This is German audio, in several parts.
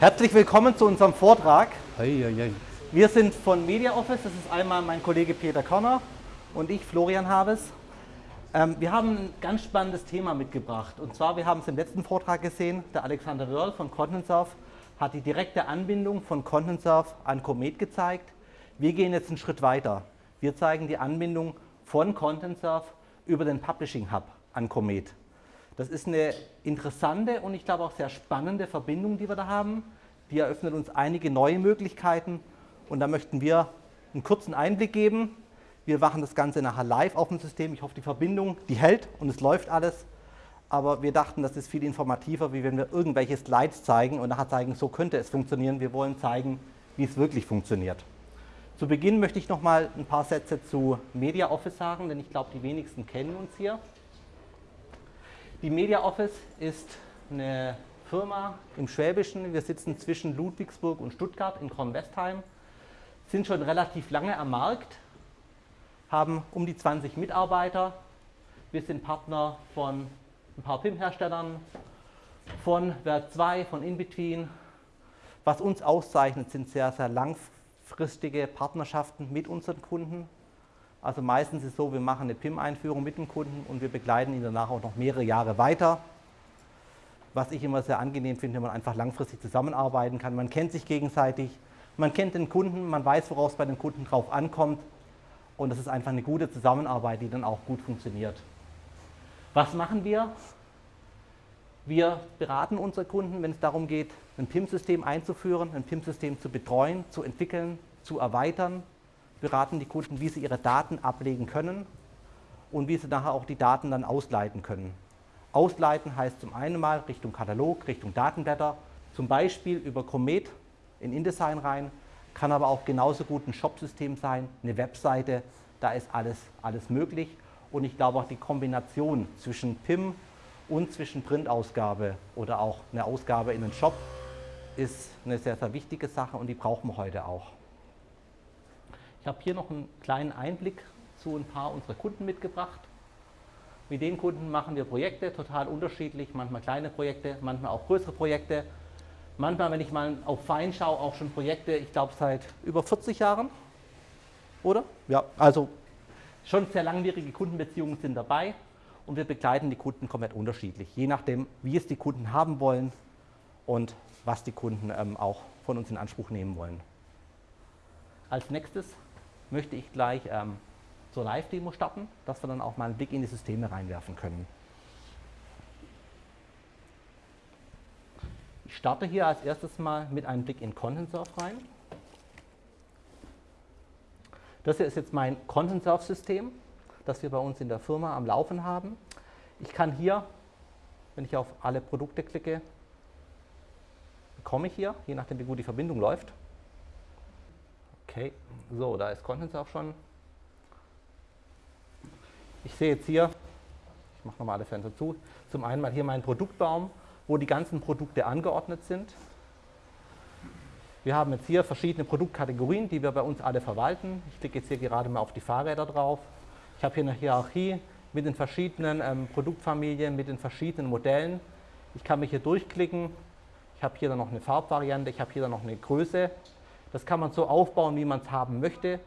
Herzlich willkommen zu unserem Vortrag. Wir sind von MediaOffice, das ist einmal mein Kollege Peter Körner und ich, Florian Habes. Ähm, wir haben ein ganz spannendes Thema mitgebracht und zwar, wir haben es im letzten Vortrag gesehen, der Alexander Wörl von ContentSurf hat die direkte Anbindung von ContentSurf an Comet gezeigt. Wir gehen jetzt einen Schritt weiter. Wir zeigen die Anbindung von ContentSurf über den Publishing Hub an Comet. Das ist eine interessante und ich glaube auch sehr spannende Verbindung, die wir da haben. Die eröffnet uns einige neue Möglichkeiten und da möchten wir einen kurzen Einblick geben. Wir machen das Ganze nachher live auf dem System. Ich hoffe, die Verbindung, die hält und es läuft alles. Aber wir dachten, das ist viel informativer, wie wenn wir irgendwelche Slides zeigen und nachher zeigen, so könnte es funktionieren. Wir wollen zeigen, wie es wirklich funktioniert. Zu Beginn möchte ich noch mal ein paar Sätze zu MediaOffice sagen, denn ich glaube, die wenigsten kennen uns hier. Die MediaOffice ist eine Firma im Schwäbischen. Wir sitzen zwischen Ludwigsburg und Stuttgart in Kornwestheim, sind schon relativ lange am Markt, haben um die 20 Mitarbeiter. Wir sind Partner von ein paar PIM-Herstellern, von Werk 2, von InBetween. Was uns auszeichnet, sind sehr, sehr langfristige Partnerschaften mit unseren Kunden. Also meistens ist es so, wir machen eine PIM-Einführung mit dem Kunden und wir begleiten ihn danach auch noch mehrere Jahre weiter. Was ich immer sehr angenehm finde, wenn man einfach langfristig zusammenarbeiten kann. Man kennt sich gegenseitig, man kennt den Kunden, man weiß, worauf es bei den Kunden drauf ankommt und es ist einfach eine gute Zusammenarbeit, die dann auch gut funktioniert. Was machen wir? Wir beraten unsere Kunden, wenn es darum geht, ein PIM-System einzuführen, ein PIM-System zu betreuen, zu entwickeln, zu erweitern beraten die Kunden, wie sie ihre Daten ablegen können und wie sie nachher auch die Daten dann ausleiten können. Ausleiten heißt zum einen mal Richtung Katalog, Richtung Datenblätter, zum Beispiel über Comet in InDesign rein, kann aber auch genauso gut ein Shopsystem sein, eine Webseite, da ist alles, alles möglich. Und ich glaube auch die Kombination zwischen PIM und zwischen Printausgabe oder auch eine Ausgabe in den Shop ist eine sehr, sehr wichtige Sache und die brauchen wir heute auch. Ich habe hier noch einen kleinen Einblick zu ein paar unserer Kunden mitgebracht. Mit den Kunden machen wir Projekte, total unterschiedlich, manchmal kleine Projekte, manchmal auch größere Projekte. Manchmal, wenn ich mal auf Fein schaue, auch schon Projekte, ich glaube seit über 40 Jahren, oder? Ja, also schon sehr langwierige Kundenbeziehungen sind dabei und wir begleiten die Kunden komplett unterschiedlich, je nachdem, wie es die Kunden haben wollen und was die Kunden ähm, auch von uns in Anspruch nehmen wollen. Als nächstes möchte ich gleich ähm, zur Live-Demo starten, dass wir dann auch mal einen Blick in die Systeme reinwerfen können. Ich starte hier als erstes mal mit einem Blick in ContentSurf rein. Das hier ist jetzt mein ContentSurf-System, das wir bei uns in der Firma am Laufen haben. Ich kann hier, wenn ich auf alle Produkte klicke, bekomme ich hier, je nachdem wie gut die Verbindung läuft, Okay, so, da ist Contents auch schon. Ich sehe jetzt hier, ich mache nochmal alle Fenster zu, zum einen mal hier meinen Produktbaum, wo die ganzen Produkte angeordnet sind. Wir haben jetzt hier verschiedene Produktkategorien, die wir bei uns alle verwalten. Ich klicke jetzt hier gerade mal auf die Fahrräder drauf. Ich habe hier eine Hierarchie mit den verschiedenen ähm, Produktfamilien, mit den verschiedenen Modellen. Ich kann mich hier durchklicken. Ich habe hier dann noch eine Farbvariante, ich habe hier dann noch eine Größe das kann man so aufbauen, wie man es haben möchte,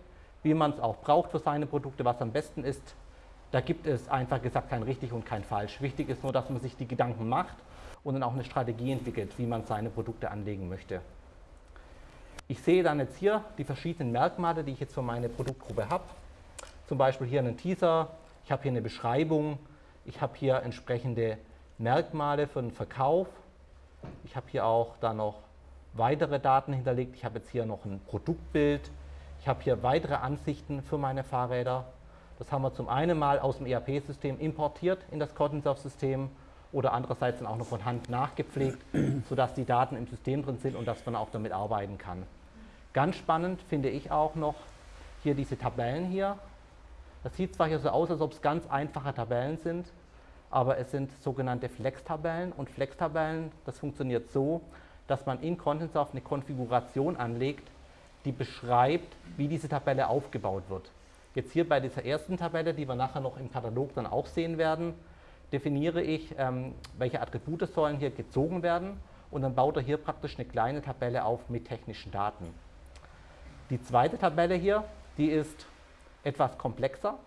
wie man es auch braucht für seine Produkte, was am besten ist. Da gibt es einfach gesagt kein richtig und kein falsch. Wichtig ist nur, dass man sich die Gedanken macht und dann auch eine Strategie entwickelt, wie man seine Produkte anlegen möchte. Ich sehe dann jetzt hier die verschiedenen Merkmale, die ich jetzt für meine Produktgruppe habe. Zum Beispiel hier einen Teaser, ich habe hier eine Beschreibung, ich habe hier entsprechende Merkmale für den Verkauf. Ich habe hier auch dann noch weitere Daten hinterlegt. Ich habe jetzt hier noch ein Produktbild. Ich habe hier weitere Ansichten für meine Fahrräder. Das haben wir zum einen mal aus dem ERP-System importiert in das Cottonsurf-System oder andererseits dann auch noch von Hand nachgepflegt, sodass die Daten im System drin sind und dass man auch damit arbeiten kann. Ganz spannend finde ich auch noch hier diese Tabellen hier. Das sieht zwar hier so aus, als ob es ganz einfache Tabellen sind, aber es sind sogenannte Flex-Tabellen und Flex-Tabellen, das funktioniert so, dass man in ContentSoft eine Konfiguration anlegt, die beschreibt, wie diese Tabelle aufgebaut wird. Jetzt hier bei dieser ersten Tabelle, die wir nachher noch im Katalog dann auch sehen werden, definiere ich, ähm, welche Attribute sollen hier gezogen werden und dann baut er hier praktisch eine kleine Tabelle auf mit technischen Daten. Die zweite Tabelle hier, die ist etwas komplexer.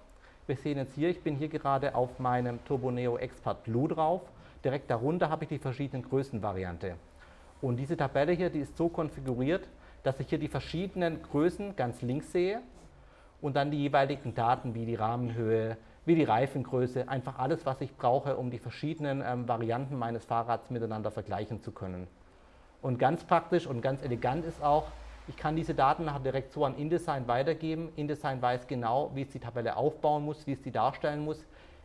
Wir sehen jetzt hier, ich bin hier gerade auf meinem Turboneo Expert Blue drauf. Direkt darunter habe ich die verschiedenen Größenvariante. Und diese Tabelle hier, die ist so konfiguriert, dass ich hier die verschiedenen Größen ganz links sehe und dann die jeweiligen Daten wie die Rahmenhöhe, wie die Reifengröße, einfach alles, was ich brauche, um die verschiedenen ähm, Varianten meines Fahrrads miteinander vergleichen zu können. Und ganz praktisch und ganz elegant ist auch, ich kann diese Daten nachher direkt so an InDesign weitergeben. InDesign weiß genau, wie es die Tabelle aufbauen muss, wie es die darstellen muss.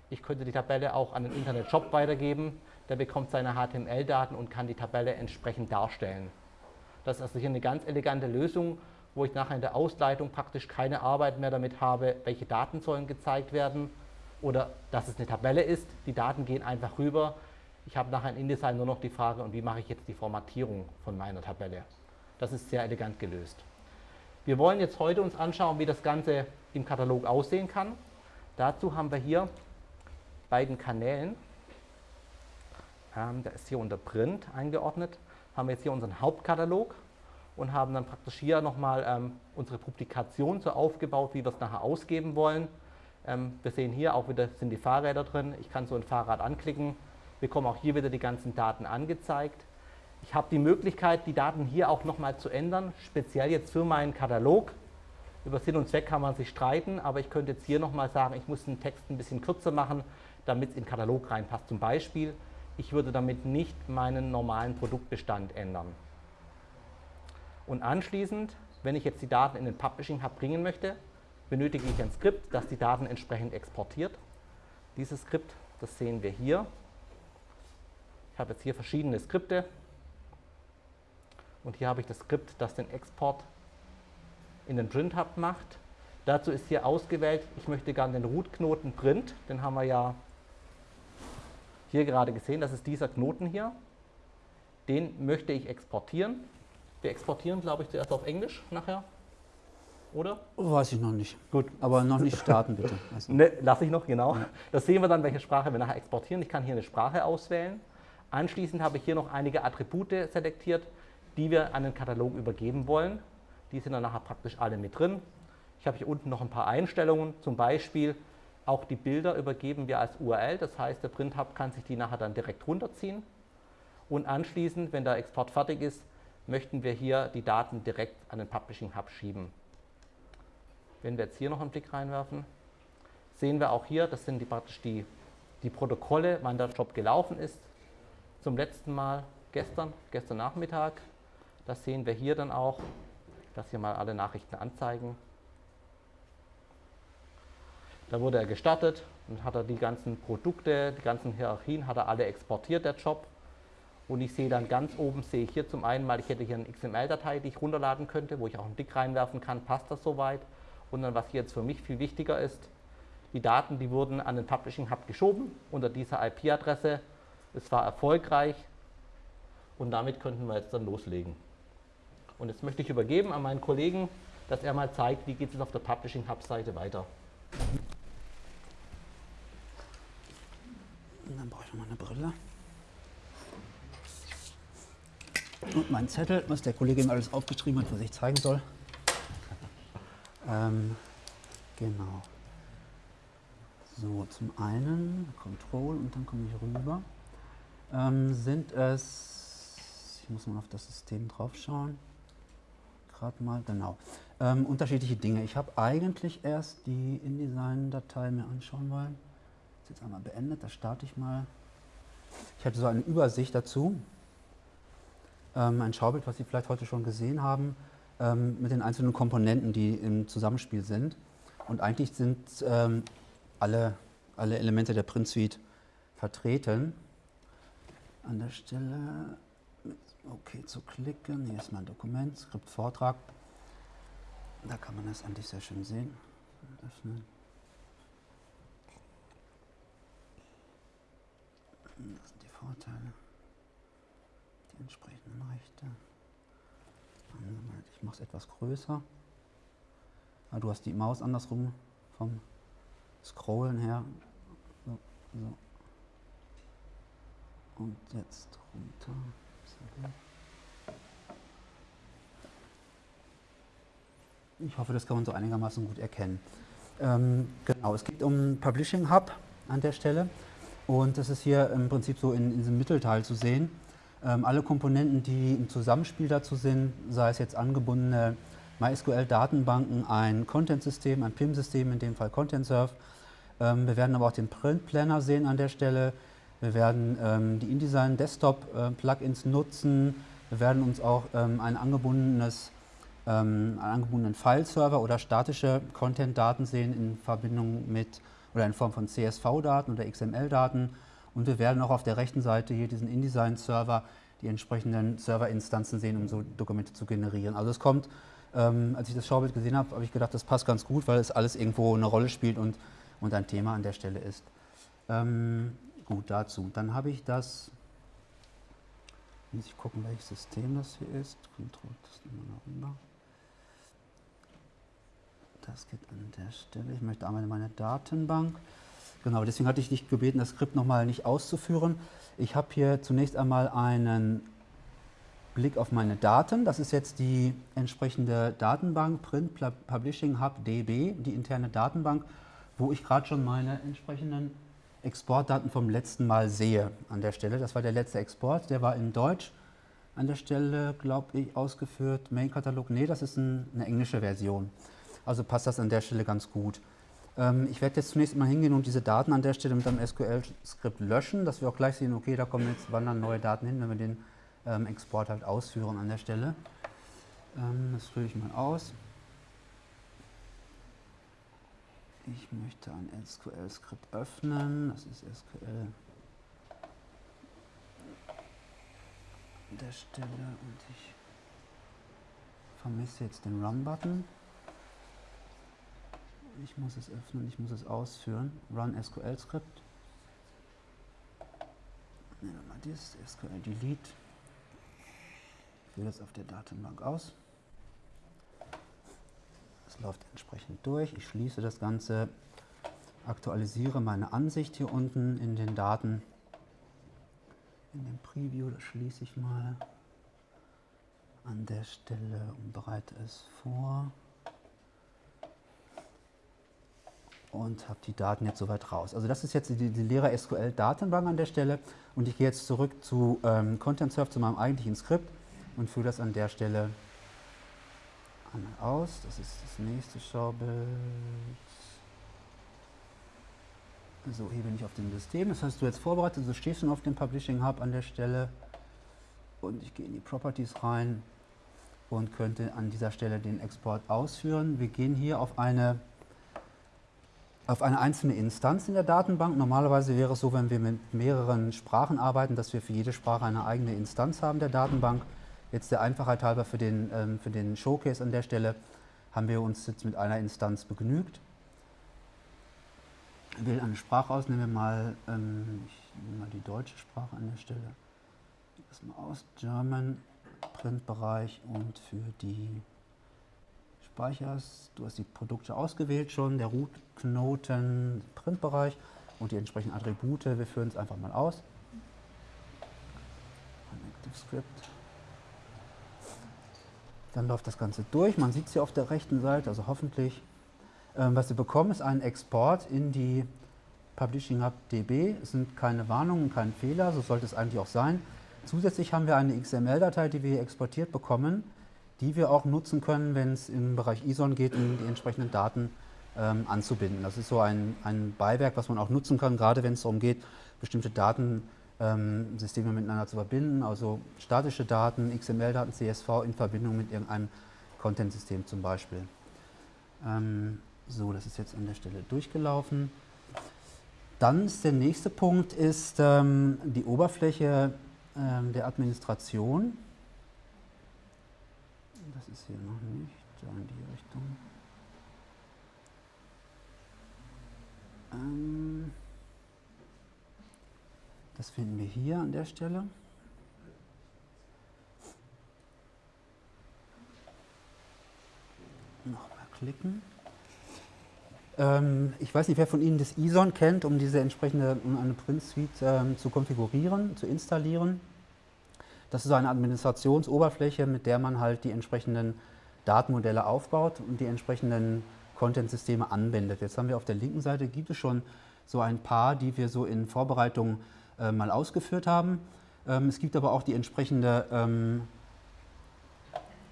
Ich könnte die Tabelle auch an den Internet-Shop weitergeben. Der bekommt seine HTML-Daten und kann die Tabelle entsprechend darstellen. Das ist also hier eine ganz elegante Lösung, wo ich nachher in der Ausleitung praktisch keine Arbeit mehr damit habe, welche Daten sollen gezeigt werden oder dass es eine Tabelle ist. Die Daten gehen einfach rüber. Ich habe nachher in InDesign nur noch die Frage, und wie mache ich jetzt die Formatierung von meiner Tabelle. Das ist sehr elegant gelöst. Wir wollen jetzt heute uns anschauen, wie das Ganze im Katalog aussehen kann. Dazu haben wir hier beiden Kanälen, ähm, der ist hier unter Print eingeordnet, haben wir jetzt hier unseren Hauptkatalog und haben dann praktisch hier nochmal ähm, unsere Publikation so aufgebaut, wie wir es nachher ausgeben wollen. Ähm, wir sehen hier auch wieder sind die Fahrräder drin. Ich kann so ein Fahrrad anklicken, bekomme auch hier wieder die ganzen Daten angezeigt. Ich habe die Möglichkeit, die Daten hier auch nochmal zu ändern, speziell jetzt für meinen Katalog. Über Sinn und Zweck kann man sich streiten, aber ich könnte jetzt hier nochmal sagen, ich muss den Text ein bisschen kürzer machen, damit es in den Katalog reinpasst. Zum Beispiel, ich würde damit nicht meinen normalen Produktbestand ändern. Und anschließend, wenn ich jetzt die Daten in den Publishing Hub bringen möchte, benötige ich ein Skript, das die Daten entsprechend exportiert. Dieses Skript, das sehen wir hier. Ich habe jetzt hier verschiedene Skripte, und hier habe ich das Skript, das den Export in den Print Hub macht. Dazu ist hier ausgewählt, ich möchte gerne den Root-Knoten Print, den haben wir ja hier gerade gesehen, das ist dieser Knoten hier. Den möchte ich exportieren. Wir exportieren, glaube ich, zuerst auf Englisch nachher, oder? Weiß ich noch nicht. Gut. Aber noch nicht starten, bitte. Also. Ne, lasse ich noch, genau. Ja. Das sehen wir dann, welche Sprache wir nachher exportieren. Ich kann hier eine Sprache auswählen. Anschließend habe ich hier noch einige Attribute selektiert die wir an den Katalog übergeben wollen. Die sind dann nachher praktisch alle mit drin. Ich habe hier unten noch ein paar Einstellungen, zum Beispiel auch die Bilder übergeben wir als URL, das heißt der Print Hub kann sich die nachher dann direkt runterziehen. Und anschließend, wenn der Export fertig ist, möchten wir hier die Daten direkt an den Publishing Hub schieben. Wenn wir jetzt hier noch einen Blick reinwerfen, sehen wir auch hier, das sind die, praktisch die, die Protokolle, wann der Job gelaufen ist. Zum letzten Mal gestern, gestern Nachmittag, das sehen wir hier dann auch. Lasse hier mal alle Nachrichten anzeigen. Da wurde er gestartet und hat er die ganzen Produkte, die ganzen Hierarchien, hat er alle exportiert, der Job. Und ich sehe dann ganz oben, sehe ich hier zum einen mal, ich hätte hier eine XML-Datei, die ich runterladen könnte, wo ich auch einen Dick reinwerfen kann, passt das soweit. Und dann, was hier jetzt für mich viel wichtiger ist, die Daten, die wurden an den Publishing Hub geschoben unter dieser IP-Adresse. Es war erfolgreich und damit könnten wir jetzt dann loslegen. Und jetzt möchte ich übergeben an meinen Kollegen, dass er mal zeigt, wie geht es auf der Publishing Hub Seite weiter. Noch mal eine Brille. Und mein Zettel, was der Kollege ihm alles aufgeschrieben hat, was ich zeigen soll. Ähm, genau. So, zum einen Control und dann komme ich rüber. Ähm, sind es, ich muss mal auf das System drauf schauen gerade mal, genau. Ähm, unterschiedliche Dinge. Ich habe eigentlich erst die InDesign-Datei mir anschauen wollen. Ist jetzt einmal beendet, da starte ich mal. Ich hatte so eine Übersicht dazu. Ähm, ein Schaubild, was Sie vielleicht heute schon gesehen haben, ähm, mit den einzelnen Komponenten, die im Zusammenspiel sind. Und eigentlich sind ähm, alle, alle Elemente der Print Suite vertreten. An der Stelle OK zu klicken. Hier ist mein Dokument, Skript Vortrag. Da kann man das eigentlich sehr schön sehen. Öffnen. Das sind die Vorteile, die entsprechenden Rechte. Ich mache es etwas größer. Ah, du hast die Maus andersrum vom Scrollen her. So, so. Und jetzt runter. Ich hoffe, das kann man so einigermaßen gut erkennen. Ähm, genau, es geht um Publishing Hub an der Stelle und das ist hier im Prinzip so in, in diesem Mittelteil zu sehen. Ähm, alle Komponenten, die im Zusammenspiel dazu sind, sei es jetzt angebundene MySQL-Datenbanken, ein Content-System, ein PIM-System, in dem Fall ContentServe. Ähm, wir werden aber auch den Print Planner sehen an der Stelle. Wir werden ähm, die InDesign Desktop-Plugins äh, nutzen. Wir werden uns auch ähm, ein angebundenes ähm, einen angebundenen File-Server oder statische Content-Daten sehen in Verbindung mit oder in Form von CSV-Daten oder XML-Daten. Und wir werden auch auf der rechten Seite hier diesen InDesign-Server die entsprechenden Serverinstanzen sehen, um so Dokumente zu generieren. Also es kommt, ähm, als ich das Schaubild gesehen habe, habe ich gedacht, das passt ganz gut, weil es alles irgendwo eine Rolle spielt und, und ein Thema an der Stelle ist. Ähm, gut, dazu. Dann habe ich das, muss ich gucken, welches System das hier ist. Control, das nehmen wir noch rüber. Das geht an der Stelle. Ich möchte einmal in meine Datenbank. Genau, deswegen hatte ich dich gebeten, das Skript nochmal nicht auszuführen. Ich habe hier zunächst einmal einen Blick auf meine Daten. Das ist jetzt die entsprechende Datenbank Print Publishing Hub DB, die interne Datenbank, wo ich gerade schon meine entsprechenden Exportdaten vom letzten Mal sehe an der Stelle. Das war der letzte Export, der war in Deutsch an der Stelle, glaube ich, ausgeführt. Main-Katalog, nee, das ist ein, eine englische Version. Also passt das an der Stelle ganz gut. Ähm, ich werde jetzt zunächst mal hingehen und diese Daten an der Stelle mit einem SQL-Skript löschen, dass wir auch gleich sehen, okay, da kommen jetzt wandern neue Daten hin, wenn wir den ähm, Export halt ausführen an der Stelle. Ähm, das führe ich mal aus. Ich möchte ein SQL-Skript öffnen. Das ist SQL an der Stelle und ich vermisse jetzt den Run-Button ich muss es öffnen, ich muss es ausführen. Run SQL Script. Nehmen wir mal dieses SQL Delete. Ich führe das auf der Datenbank aus. Es läuft entsprechend durch. Ich schließe das Ganze, aktualisiere meine Ansicht hier unten in den Daten. In dem Preview, das schließe ich mal an der Stelle und bereite es vor. Und habe die Daten jetzt soweit raus. Also das ist jetzt die, die leere SQL-Datenbank an der Stelle und ich gehe jetzt zurück zu ähm, ContentServe, zu meinem eigentlichen Skript und führe das an der Stelle einmal aus. Das ist das nächste Schaubild. So, hier bin ich auf dem System. Das hast du jetzt vorbereitet. Du stehst schon auf dem Publishing Hub an der Stelle. Und ich gehe in die Properties rein und könnte an dieser Stelle den Export ausführen. Wir gehen hier auf eine auf eine einzelne Instanz in der Datenbank. Normalerweise wäre es so, wenn wir mit mehreren Sprachen arbeiten, dass wir für jede Sprache eine eigene Instanz haben der Datenbank. Jetzt der Einfachheit halber für den, ähm, für den Showcase an der Stelle haben wir uns jetzt mit einer Instanz begnügt. Ich wähle eine Sprache aus, nehmen wir mal, ähm, ich nehme mal die deutsche Sprache an der Stelle. Das mal aus, German, Printbereich und für die speicherst. Du hast die Produkte ausgewählt schon, der Root-Knoten, Printbereich und die entsprechenden Attribute. Wir führen es einfach mal aus. Script. Dann läuft das Ganze durch. Man sieht es hier auf der rechten Seite, also hoffentlich. Ähm, was wir bekommen, ist ein Export in die Publishing Hub DB. Es sind keine Warnungen, kein Fehler, so sollte es eigentlich auch sein. Zusätzlich haben wir eine XML-Datei, die wir exportiert bekommen die wir auch nutzen können, wenn es im Bereich ISON geht, um die entsprechenden Daten ähm, anzubinden. Das ist so ein, ein Beiwerk, was man auch nutzen kann, gerade wenn es darum geht, bestimmte Datensysteme ähm, miteinander zu verbinden, also statische Daten, XML-Daten, CSV in Verbindung mit irgendeinem Content-System zum Beispiel. Ähm, so, das ist jetzt an der Stelle durchgelaufen. Dann ist der nächste Punkt ist ähm, die Oberfläche ähm, der Administration das ist hier noch nicht, da in die Richtung. Ähm, das finden wir hier an der Stelle. Nochmal klicken. Ähm, ich weiß nicht, wer von Ihnen das ISON kennt, um diese entsprechende, um eine Print Suite ähm, zu konfigurieren, zu installieren. Das ist eine Administrationsoberfläche, mit der man halt die entsprechenden Datenmodelle aufbaut und die entsprechenden Content-Systeme anwendet. Jetzt haben wir auf der linken Seite, gibt es schon so ein paar, die wir so in Vorbereitung äh, mal ausgeführt haben. Ähm, es gibt aber auch die entsprechende ähm,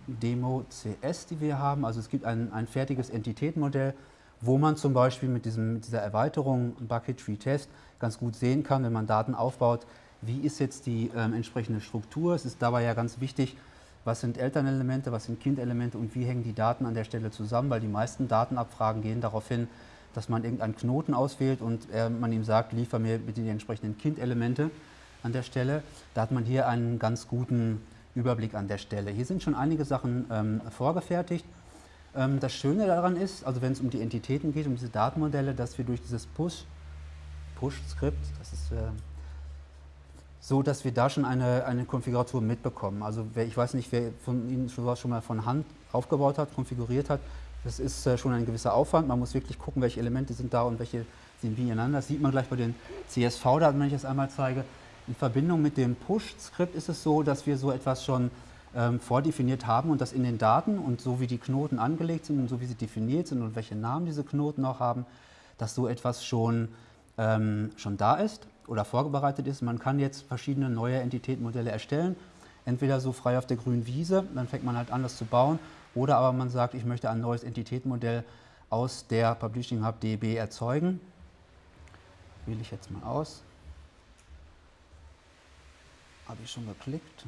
Demo CS, die wir haben. Also es gibt ein, ein fertiges Entitätenmodell, wo man zum Beispiel mit, diesem, mit dieser Erweiterung Bucket Tree Test ganz gut sehen kann, wenn man Daten aufbaut, wie ist jetzt die ähm, entsprechende Struktur. Es ist dabei ja ganz wichtig, was sind Elternelemente, was sind Kindelemente und wie hängen die Daten an der Stelle zusammen, weil die meisten Datenabfragen gehen darauf hin, dass man irgendeinen Knoten auswählt und äh, man ihm sagt, liefer mir bitte die entsprechenden Kindelemente an der Stelle. Da hat man hier einen ganz guten Überblick an der Stelle. Hier sind schon einige Sachen ähm, vorgefertigt. Ähm, das Schöne daran ist, also wenn es um die Entitäten geht, um diese Datenmodelle, dass wir durch dieses Push, Push-Skript, das ist äh, so, dass wir da schon eine, eine Konfiguration mitbekommen. Also wer, ich weiß nicht, wer von Ihnen sowas schon mal von Hand aufgebaut hat, konfiguriert hat, das ist äh, schon ein gewisser Aufwand. Man muss wirklich gucken, welche Elemente sind da und welche sind wie ineinander. Das sieht man gleich bei den CSV-Daten, wenn ich das einmal zeige. In Verbindung mit dem Push-Skript ist es so, dass wir so etwas schon ähm, vordefiniert haben und das in den Daten und so wie die Knoten angelegt sind und so wie sie definiert sind und welche Namen diese Knoten auch haben, dass so etwas schon, ähm, schon da ist oder vorbereitet ist. Man kann jetzt verschiedene neue Entitätenmodelle erstellen, entweder so frei auf der grünen Wiese, dann fängt man halt an, das zu bauen, oder aber man sagt, ich möchte ein neues Entitätenmodell aus der Publishing Hub DB erzeugen. Wähle ich jetzt mal aus. Habe ich schon geklickt.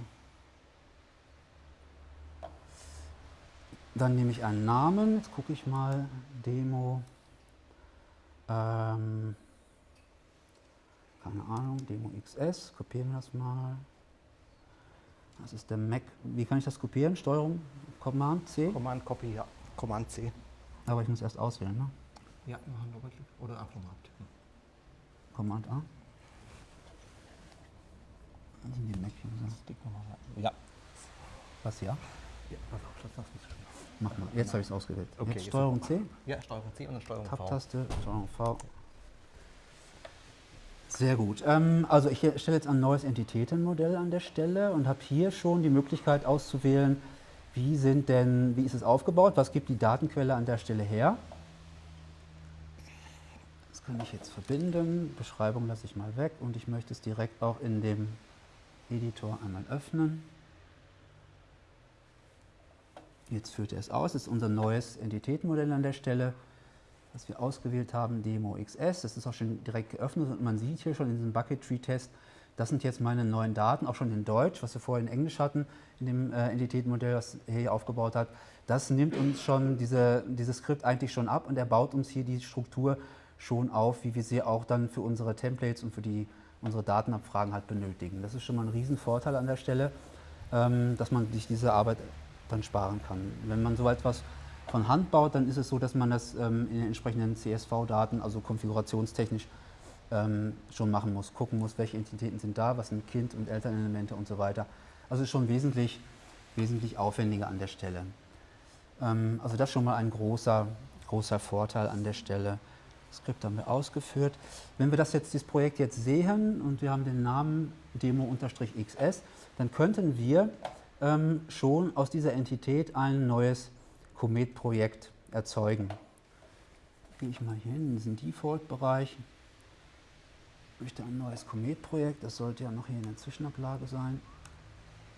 Dann nehme ich einen Namen. Jetzt gucke ich mal. Demo. Ähm, keine Ahnung. Demo XS. Kopieren wir das mal. Das ist der Mac. Wie kann ich das kopieren? Steuerung, Command C? Command Copy, ja. Command C. Aber ich muss erst auswählen, ne? Ja, machen Doppelklick oder einfach mal abtippen. Command A. In den Mac Ja. Was ja? Ja, pass auf, das mich schon. Mach mal. Jetzt habe ich es ausgewählt. Okay, jetzt jetzt Steuerung C, Ja, Steuerung C und dann Steuerung V. Tab-Taste, Steuerung V. Sehr gut. Ähm, also ich stelle jetzt ein neues Entitätenmodell an der Stelle und habe hier schon die Möglichkeit auszuwählen, wie, sind denn, wie ist es aufgebaut, was gibt die Datenquelle an der Stelle her. Das kann ich jetzt verbinden, Beschreibung lasse ich mal weg und ich möchte es direkt auch in dem Editor einmal öffnen. Jetzt führt er es aus, das ist unser neues Entitätenmodell an der Stelle was wir ausgewählt haben, Demo XS. Das ist auch schon direkt geöffnet und man sieht hier schon in diesem Bucket Tree Test, das sind jetzt meine neuen Daten, auch schon in Deutsch, was wir vorher in Englisch hatten, in dem äh, Entitätenmodell, das er hier aufgebaut hat. Das nimmt uns schon diese, dieses Skript eigentlich schon ab und er baut uns hier die Struktur schon auf, wie wir sie auch dann für unsere Templates und für die, unsere Datenabfragen halt benötigen. Das ist schon mal ein Riesenvorteil an der Stelle, ähm, dass man sich diese Arbeit dann sparen kann. Wenn man so etwas von Hand baut, dann ist es so, dass man das ähm, in den entsprechenden CSV-Daten, also konfigurationstechnisch, ähm, schon machen muss, gucken muss, welche Entitäten sind da, was sind Kind- und Elternelemente und so weiter. Also ist schon wesentlich, wesentlich aufwendiger an der Stelle. Ähm, also das schon mal ein großer, großer Vorteil an der Stelle. Das Skript haben wir ausgeführt. Wenn wir das jetzt, dieses Projekt jetzt sehen und wir haben den Namen Demo-XS, dann könnten wir ähm, schon aus dieser Entität ein neues Comet-Projekt erzeugen. Gehe ich mal hier hin in diesen Default-Bereich. Ich möchte ein neues Comet-Projekt, das sollte ja noch hier in der Zwischenablage sein.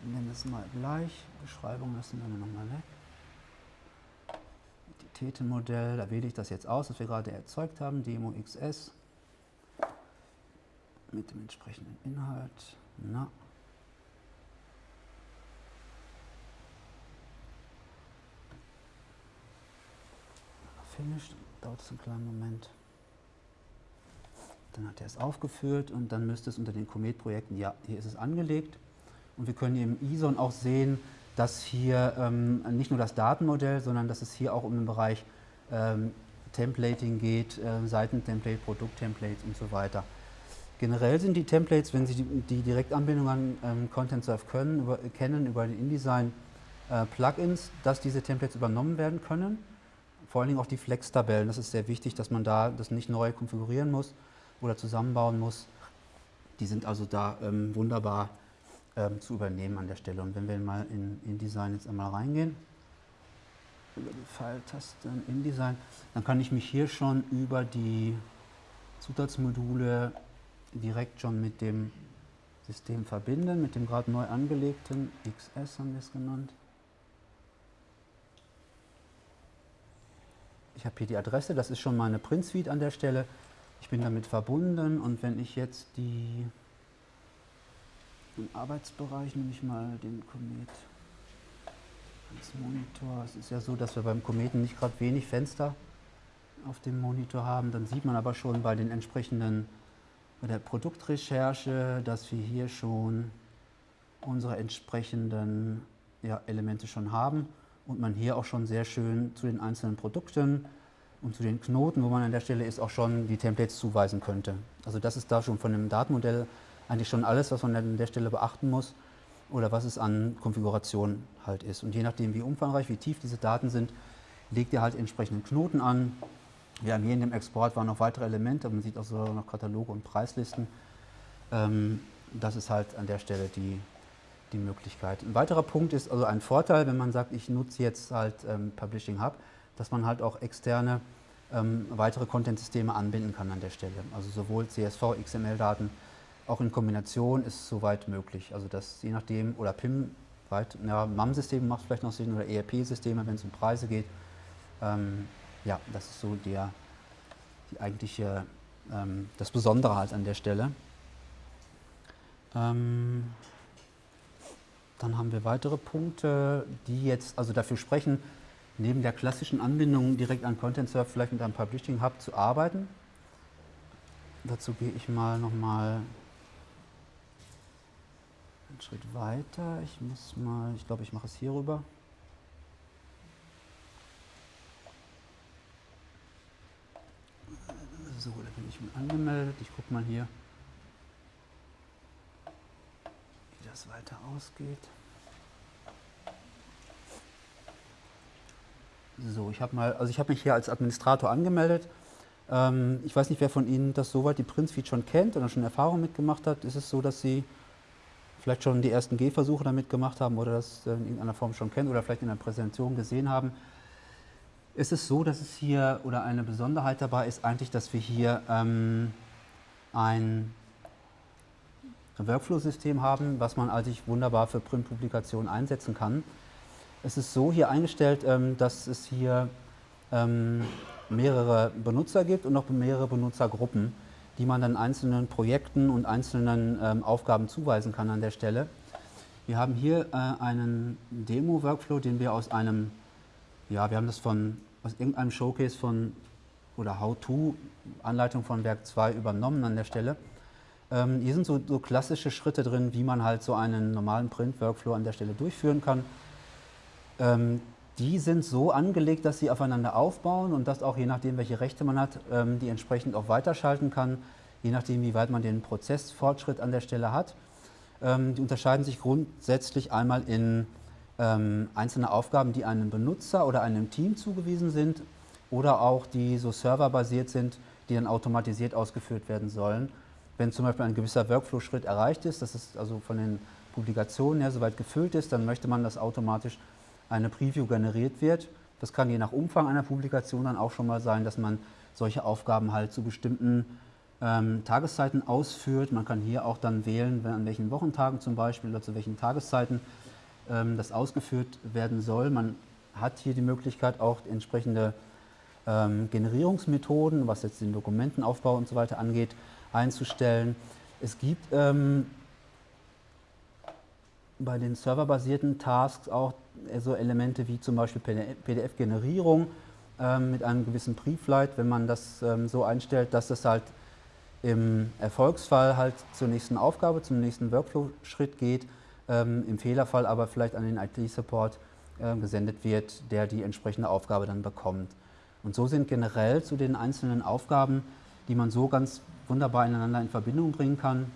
Wir nennen es mal gleich. Beschreibung lassen wir nochmal weg. Entitätenmodell, da wähle ich das jetzt aus, das wir gerade erzeugt haben, Demo XS mit dem entsprechenden Inhalt. Na, finished, dauert es einen kleinen Moment. Dann hat er es aufgeführt und dann müsste es unter den Comet-Projekten, ja, hier ist es angelegt. Und wir können hier im ISON auch sehen, dass hier ähm, nicht nur das Datenmodell, sondern dass es hier auch um den Bereich ähm, Templating geht, äh, Seitentemplate, Produkttemplates und so weiter. Generell sind die Templates, wenn Sie die, die Direktanbindung an ähm, Content Surf können, über, kennen über die InDesign äh, Plugins, dass diese Templates übernommen werden können vor allen Dingen auch die Flex-Tabellen. Das ist sehr wichtig, dass man da das nicht neu konfigurieren muss oder zusammenbauen muss. Die sind also da ähm, wunderbar ähm, zu übernehmen an der Stelle. Und wenn wir mal in InDesign jetzt einmal reingehen, über die Pfeiltaste in InDesign, dann kann ich mich hier schon über die Zutatsmodule direkt schon mit dem System verbinden, mit dem gerade neu angelegten XS haben wir es genannt. Ich habe hier die Adresse, das ist schon meine Print Suite an der Stelle. Ich bin damit verbunden und wenn ich jetzt die im Arbeitsbereich nehme ich mal den Komet als Monitor. Es ist ja so, dass wir beim Kometen nicht gerade wenig Fenster auf dem Monitor haben. Dann sieht man aber schon bei den entsprechenden, bei der Produktrecherche, dass wir hier schon unsere entsprechenden ja, Elemente schon haben und man hier auch schon sehr schön zu den einzelnen Produkten und zu den Knoten, wo man an der Stelle ist, auch schon die Templates zuweisen könnte. Also das ist da schon von dem Datenmodell eigentlich schon alles, was man an der Stelle beachten muss oder was es an Konfiguration halt ist. Und je nachdem, wie umfangreich, wie tief diese Daten sind, legt ihr halt entsprechenden Knoten an. Wir haben hier in dem Export waren noch weitere Elemente, man sieht auch so noch Kataloge und Preislisten. Ähm, das ist halt an der Stelle die, die Möglichkeit. Ein weiterer Punkt ist also ein Vorteil, wenn man sagt, ich nutze jetzt halt ähm, Publishing Hub, dass man halt auch externe ähm, weitere Content-Systeme anbinden kann an der Stelle. Also sowohl CSV, XML-Daten, auch in Kombination ist soweit möglich. Also das je nachdem, oder PIM, weit, ja, MAM-Systeme macht vielleicht noch Sinn oder ERP-Systeme, wenn es um Preise geht. Ähm, ja, das ist so der, die eigentliche, ähm, das Besondere halt an der Stelle. Dann haben wir weitere Punkte, die jetzt also dafür sprechen, neben der klassischen Anbindung direkt an Content Surf vielleicht mit einem Publishing Hub zu arbeiten. Dazu gehe ich mal nochmal einen Schritt weiter. Ich muss mal, ich glaube, ich mache es hier rüber. So, da bin ich angemeldet. Ich gucke mal hier, wie das weiter ausgeht. So, ich habe mal, also ich habe mich hier als Administrator angemeldet. Ähm, ich weiß nicht, wer von Ihnen das soweit die Prince-Feed schon kennt oder schon Erfahrung mitgemacht hat. Ist es so, dass Sie vielleicht schon die ersten Gehversuche damit gemacht haben oder das in irgendeiner Form schon kennen oder vielleicht in der Präsentation gesehen haben? Ist es so, dass es hier oder eine Besonderheit dabei ist eigentlich, dass wir hier ähm, ein Workflow-System haben, was man eigentlich wunderbar für Printpublikationen einsetzen kann. Es ist so hier eingestellt, ähm, dass es hier ähm, mehrere Benutzer gibt und noch mehrere Benutzergruppen, die man dann einzelnen Projekten und einzelnen ähm, Aufgaben zuweisen kann an der Stelle. Wir haben hier äh, einen Demo-Workflow, den wir aus einem, ja, wir haben das von, aus irgendeinem Showcase von oder How-To-Anleitung von Werk 2 übernommen an der Stelle. Ähm, hier sind so, so, klassische Schritte drin, wie man halt so einen normalen Print-Workflow an der Stelle durchführen kann. Ähm, die sind so angelegt, dass sie aufeinander aufbauen und dass auch je nachdem, welche Rechte man hat, ähm, die entsprechend auch weiterschalten kann, je nachdem, wie weit man den Prozessfortschritt an der Stelle hat. Ähm, die unterscheiden sich grundsätzlich einmal in ähm, einzelne Aufgaben, die einem Benutzer oder einem Team zugewiesen sind oder auch die so serverbasiert sind, die dann automatisiert ausgeführt werden sollen. Wenn zum Beispiel ein gewisser Workflow-Schritt erreicht ist, dass es also von den Publikationen her soweit gefüllt ist, dann möchte man das automatisch eine Preview generiert wird. Das kann je nach Umfang einer Publikation dann auch schon mal sein, dass man solche Aufgaben halt zu bestimmten ähm, Tageszeiten ausführt. Man kann hier auch dann wählen, an welchen Wochentagen zum Beispiel oder zu welchen Tageszeiten ähm, das ausgeführt werden soll. Man hat hier die Möglichkeit auch entsprechende ähm, Generierungsmethoden, was jetzt den Dokumentenaufbau und so weiter angeht, einzustellen. Es gibt ähm, bei den serverbasierten Tasks auch so Elemente wie zum Beispiel PDF-Generierung ähm, mit einem gewissen Preflight, wenn man das ähm, so einstellt, dass das halt im Erfolgsfall halt zur nächsten Aufgabe, zum nächsten Workflow-Schritt geht, ähm, im Fehlerfall aber vielleicht an den IT-Support äh, gesendet wird, der die entsprechende Aufgabe dann bekommt. Und so sind generell zu den einzelnen Aufgaben, die man so ganz wunderbar ineinander in Verbindung bringen kann,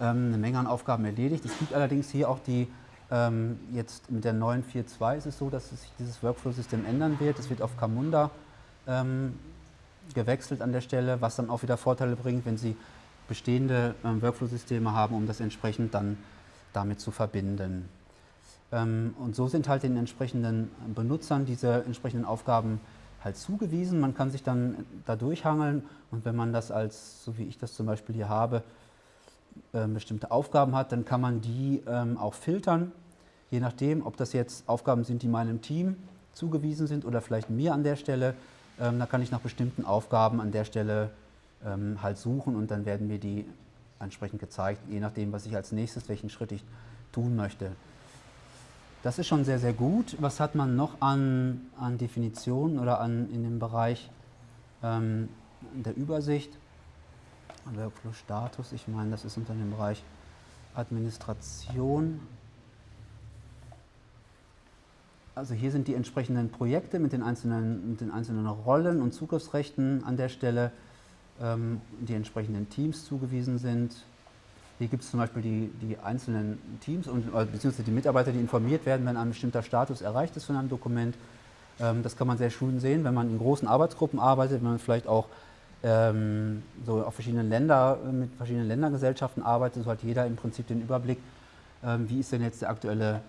ähm, eine Menge an Aufgaben erledigt. Es gibt allerdings hier auch die, ähm, jetzt mit der neuen 4.2 ist es so, dass sich dieses Workflow-System ändern wird. Es wird auf Camunda ähm, gewechselt an der Stelle, was dann auch wieder Vorteile bringt, wenn Sie bestehende ähm, Workflow-Systeme haben, um das entsprechend dann damit zu verbinden. Ähm, und so sind halt den entsprechenden Benutzern diese entsprechenden Aufgaben halt zugewiesen. Man kann sich dann da durchhangeln und wenn man das als, so wie ich das zum Beispiel hier habe, äh, bestimmte Aufgaben hat, dann kann man die ähm, auch filtern, je nachdem, ob das jetzt Aufgaben sind, die meinem Team zugewiesen sind oder vielleicht mir an der Stelle. Ähm, da kann ich nach bestimmten Aufgaben an der Stelle ähm, halt suchen und dann werden mir die entsprechend gezeigt, je nachdem, was ich als nächstes, welchen Schritt ich tun möchte. Das ist schon sehr, sehr gut. Was hat man noch an, an Definitionen oder an, in dem Bereich ähm, der Übersicht? Workflow-Status, ich meine, das ist unter dem Bereich Administration. Also hier sind die entsprechenden Projekte mit den einzelnen, mit den einzelnen Rollen und Zugriffsrechten an der Stelle, ähm, die entsprechenden Teams zugewiesen sind. Hier gibt es zum Beispiel die, die einzelnen Teams und äh, beziehungsweise die Mitarbeiter, die informiert werden, wenn ein bestimmter Status erreicht ist von einem Dokument. Ähm, das kann man sehr schön sehen, wenn man in großen Arbeitsgruppen arbeitet, wenn man vielleicht auch ähm, so auf verschiedenen Länder, mit verschiedenen Ländergesellschaften arbeitet, so hat jeder im Prinzip den Überblick, ähm, wie ist denn jetzt der aktuelle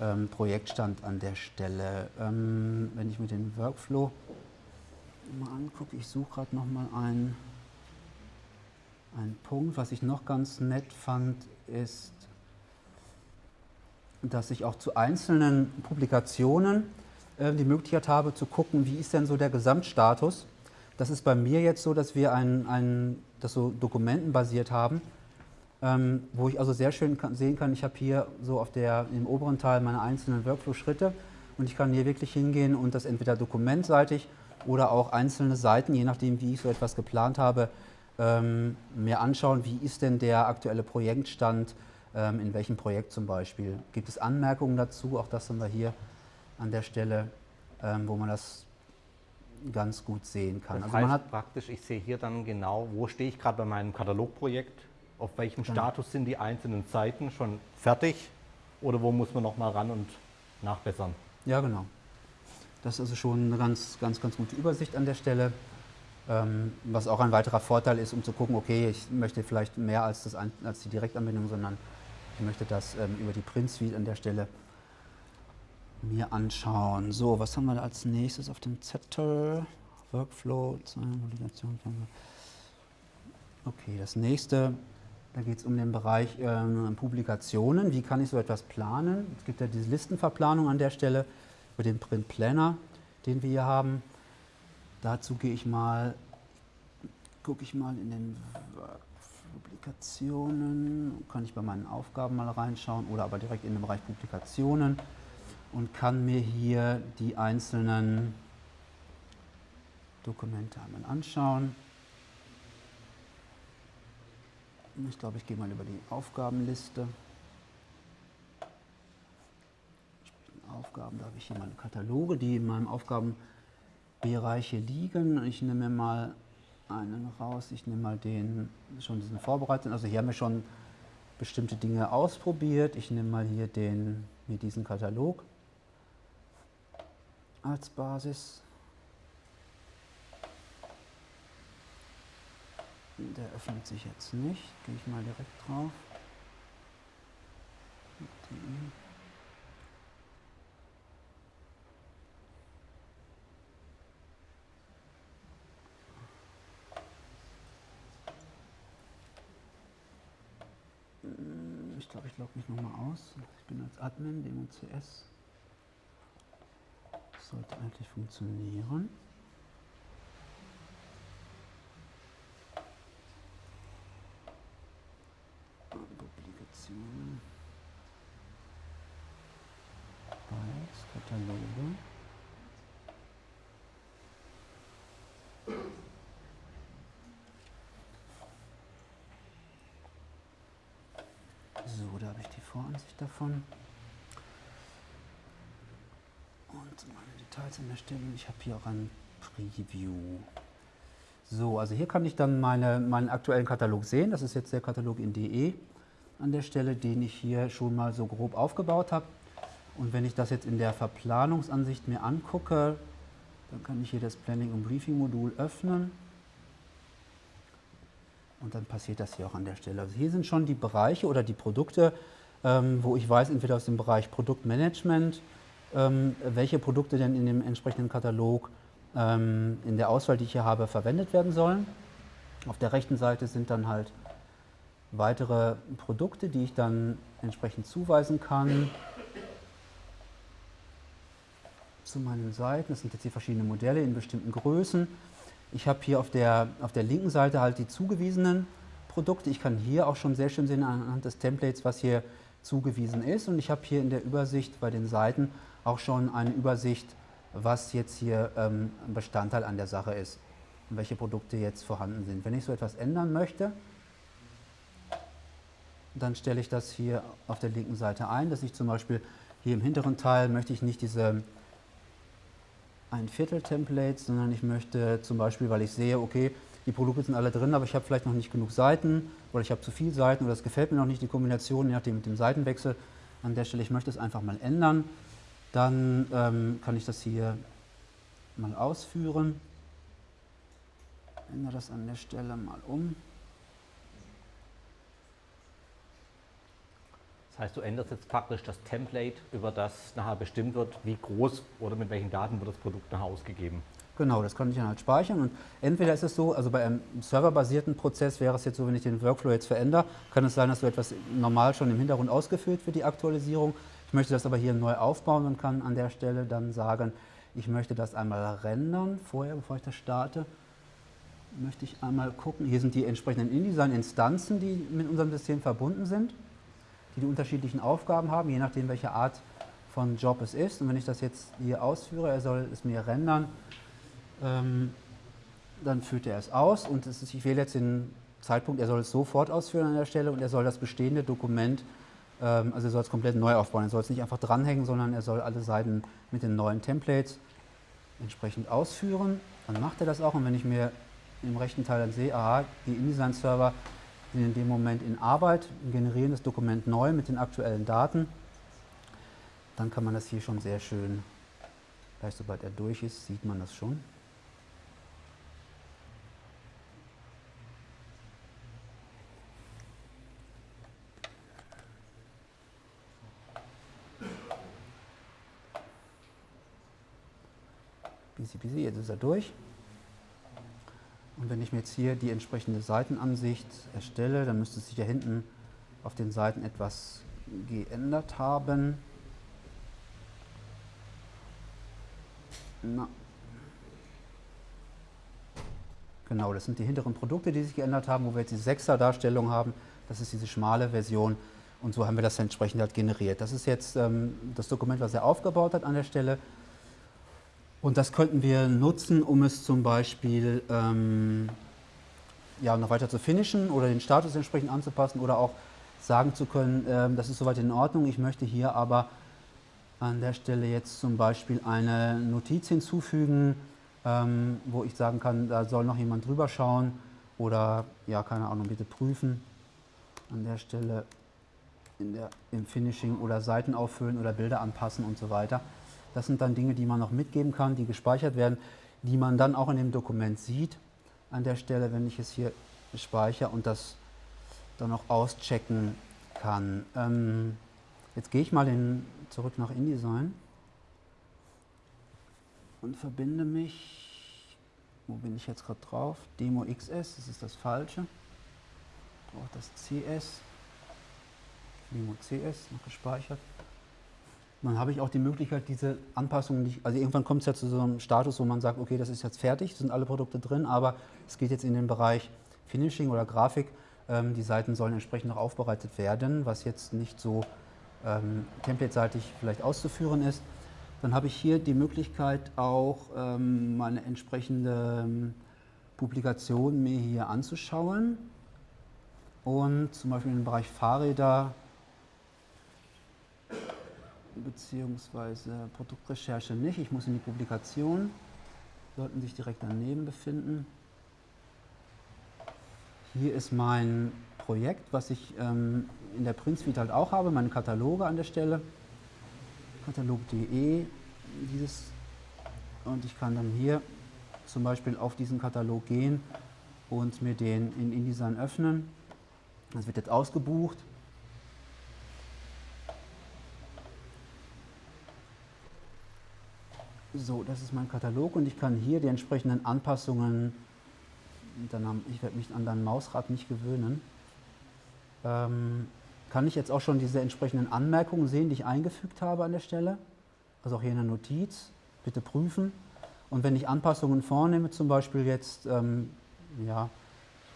ähm, Projektstand an der Stelle. Ähm, wenn ich mir den Workflow mal angucke, ich suche gerade nochmal einen. Ein Punkt, was ich noch ganz nett fand, ist, dass ich auch zu einzelnen Publikationen äh, die Möglichkeit habe zu gucken, wie ist denn so der Gesamtstatus. Das ist bei mir jetzt so, dass wir ein, ein, das so dokumentenbasiert haben, ähm, wo ich also sehr schön kann, sehen kann, ich habe hier so auf der, im oberen Teil meine einzelnen Workflow-Schritte und ich kann hier wirklich hingehen und das entweder dokumentseitig oder auch einzelne Seiten, je nachdem, wie ich so etwas geplant habe, ähm, mir anschauen, wie ist denn der aktuelle Projektstand, ähm, in welchem Projekt zum Beispiel. Gibt es Anmerkungen dazu? Auch das haben wir hier an der Stelle, ähm, wo man das ganz gut sehen kann. Das also heißt man hat praktisch, ich sehe hier dann genau, wo stehe ich gerade bei meinem Katalogprojekt, auf welchem genau. Status sind die einzelnen Seiten schon fertig oder wo muss man noch mal ran und nachbessern. Ja, genau. Das ist also schon eine ganz, ganz, ganz gute Übersicht an der Stelle. Ähm, was auch ein weiterer Vorteil ist, um zu gucken, okay, ich möchte vielleicht mehr als, das, als die Direktanbindung, sondern ich möchte das ähm, über die Print Suite an der Stelle mir anschauen. So, was haben wir da als nächstes auf dem Zettel? Workflow, Validation. Okay, das nächste, da geht es um den Bereich ähm, Publikationen. Wie kann ich so etwas planen? Es gibt ja diese Listenverplanung an der Stelle über den Print Planner, den wir hier haben. Dazu gehe ich mal, gucke ich mal in den Publikationen, kann ich bei meinen Aufgaben mal reinschauen oder aber direkt in den Bereich Publikationen und kann mir hier die einzelnen Dokumente einmal anschauen. Ich glaube, ich gehe mal über die Aufgabenliste. Aufgaben, da habe ich hier meine Kataloge, die in meinem Aufgabenbereich hier liegen. Ich nehme mal einen raus, ich nehme mal den, schon diesen vorbereiteten, also hier haben wir schon bestimmte Dinge ausprobiert. Ich nehme mal hier, den, hier diesen Katalog als Basis. Der öffnet sich jetzt nicht. Gehe ich mal direkt drauf. Ich glaube, ich logge mich nochmal aus. Ich bin als Admin, dem CS sollte eigentlich funktionieren. Publikationen. Bytes, Kataloge. So, da habe ich die Voransicht davon. Und meine Details an der Stelle. Ich habe hier auch ein Preview. So, also hier kann ich dann meine, meinen aktuellen Katalog sehen. Das ist jetzt der Katalog in DE an der Stelle, den ich hier schon mal so grob aufgebaut habe. Und wenn ich das jetzt in der Verplanungsansicht mir angucke, dann kann ich hier das Planning und Briefing Modul öffnen. Und dann passiert das hier auch an der Stelle. Also hier sind schon die Bereiche oder die Produkte ähm, wo ich weiß, entweder aus dem Bereich Produktmanagement, ähm, welche Produkte denn in dem entsprechenden Katalog ähm, in der Auswahl, die ich hier habe, verwendet werden sollen. Auf der rechten Seite sind dann halt weitere Produkte, die ich dann entsprechend zuweisen kann zu meinen Seiten. Das sind jetzt hier verschiedene Modelle in bestimmten Größen. Ich habe hier auf der, auf der linken Seite halt die zugewiesenen Produkte. Ich kann hier auch schon sehr schön sehen anhand des Templates, was hier zugewiesen ist. Und ich habe hier in der Übersicht bei den Seiten auch schon eine Übersicht, was jetzt hier ähm, Bestandteil an der Sache ist und welche Produkte jetzt vorhanden sind. Wenn ich so etwas ändern möchte, dann stelle ich das hier auf der linken Seite ein, dass ich zum Beispiel hier im hinteren Teil möchte ich nicht diese ein Viertel Templates, sondern ich möchte zum Beispiel, weil ich sehe, okay, die Produkte sind alle drin, aber ich habe vielleicht noch nicht genug Seiten oder ich habe zu viele Seiten oder es gefällt mir noch nicht die Kombination, je nachdem mit dem Seitenwechsel. An der Stelle, ich möchte es einfach mal ändern. Dann ähm, kann ich das hier mal ausführen. Ändere das an der Stelle mal um. Das heißt, du änderst jetzt praktisch das Template, über das nachher bestimmt wird, wie groß oder mit welchen Daten wird das Produkt nachher ausgegeben. Genau, das kann ich dann halt speichern und entweder ist es so, also bei einem serverbasierten Prozess wäre es jetzt so, wenn ich den Workflow jetzt verändere, kann es sein, dass so etwas normal schon im Hintergrund ausgeführt wird, die Aktualisierung. Ich möchte das aber hier neu aufbauen und kann an der Stelle dann sagen, ich möchte das einmal rendern, vorher, bevor ich das starte, möchte ich einmal gucken, hier sind die entsprechenden InDesign-Instanzen, die mit unserem System verbunden sind die die unterschiedlichen Aufgaben haben, je nachdem welche Art von Job es ist. Und wenn ich das jetzt hier ausführe, er soll es mir rendern, ähm, dann führt er es aus und es ist, ich wähle jetzt den Zeitpunkt, er soll es sofort ausführen an der Stelle und er soll das bestehende Dokument, ähm, also er soll es komplett neu aufbauen. Er soll es nicht einfach dranhängen, sondern er soll alle Seiten mit den neuen Templates entsprechend ausführen. Dann macht er das auch und wenn ich mir im rechten Teil dann sehe, aha, die InDesign-Server sind in dem Moment in Arbeit, generieren das Dokument neu mit den aktuellen Daten. Dann kann man das hier schon sehr schön, gleich sobald er durch ist, sieht man das schon. Ist durch. Und wenn ich mir jetzt hier die entsprechende Seitenansicht erstelle, dann müsste sich ja hinten auf den Seiten etwas geändert haben. Na. Genau, das sind die hinteren Produkte, die sich geändert haben, wo wir jetzt die 6er Darstellung haben. Das ist diese schmale Version und so haben wir das entsprechend halt generiert. Das ist jetzt ähm, das Dokument, was er aufgebaut hat an der Stelle. Und das könnten wir nutzen, um es zum Beispiel ähm, ja, noch weiter zu finishen oder den Status entsprechend anzupassen oder auch sagen zu können, ähm, das ist soweit in Ordnung, ich möchte hier aber an der Stelle jetzt zum Beispiel eine Notiz hinzufügen, ähm, wo ich sagen kann, da soll noch jemand drüber schauen oder, ja, keine Ahnung, bitte prüfen. An der Stelle der, im Finishing oder Seiten auffüllen oder Bilder anpassen und so weiter. Das sind dann Dinge, die man noch mitgeben kann, die gespeichert werden, die man dann auch in dem Dokument sieht. An der Stelle, wenn ich es hier speichere und das dann auch auschecken kann. Ähm, jetzt gehe ich mal in, zurück nach InDesign und verbinde mich, wo bin ich jetzt gerade drauf? Demo XS, das ist das falsche. Ich brauche das CS, Demo CS, noch gespeichert dann habe ich auch die Möglichkeit, diese Anpassungen nicht, also irgendwann kommt es ja zu so einem Status, wo man sagt, okay, das ist jetzt fertig, sind alle Produkte drin, aber es geht jetzt in den Bereich Finishing oder Grafik. Ähm, die Seiten sollen entsprechend noch aufbereitet werden, was jetzt nicht so ähm, template-seitig vielleicht auszuführen ist. Dann habe ich hier die Möglichkeit auch ähm, meine entsprechende ähm, Publikation mir hier anzuschauen und zum Beispiel im Bereich Fahrräder beziehungsweise Produktrecherche nicht. Ich muss in die Publikation, sollten sich direkt daneben befinden. Hier ist mein Projekt, was ich ähm, in der Print Suite halt auch habe, meine Kataloge an der Stelle. Katalog.de, dieses und ich kann dann hier zum Beispiel auf diesen Katalog gehen und mir den in InDesign öffnen. Das wird jetzt ausgebucht So, das ist mein Katalog und ich kann hier die entsprechenden Anpassungen, ich werde mich an dein Mausrad nicht gewöhnen, ähm, kann ich jetzt auch schon diese entsprechenden Anmerkungen sehen, die ich eingefügt habe an der Stelle. Also auch hier in der Notiz, bitte prüfen. Und wenn ich Anpassungen vornehme, zum Beispiel jetzt, ähm, ja,